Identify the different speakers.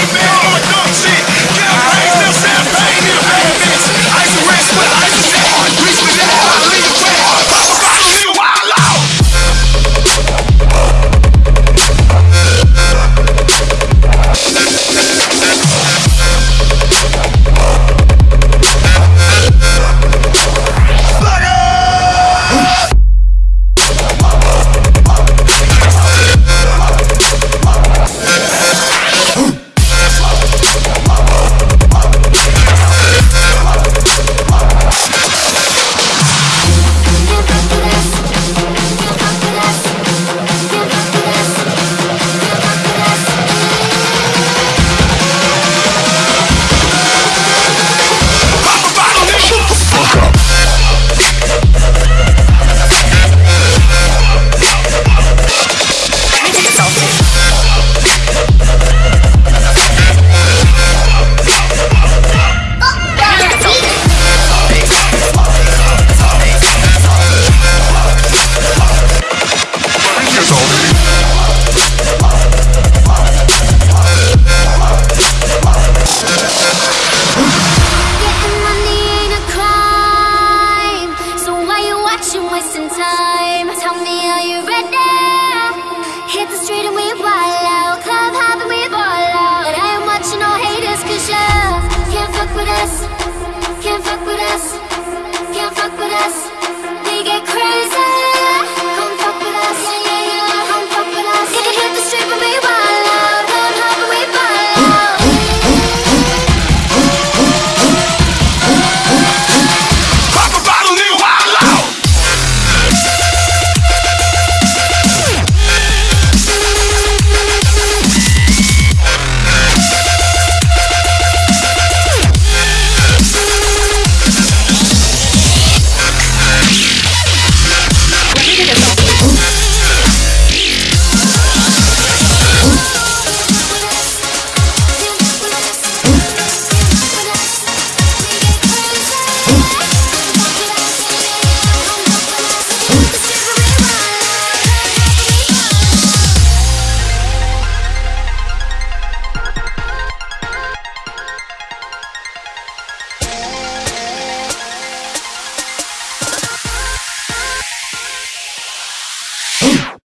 Speaker 1: Amen.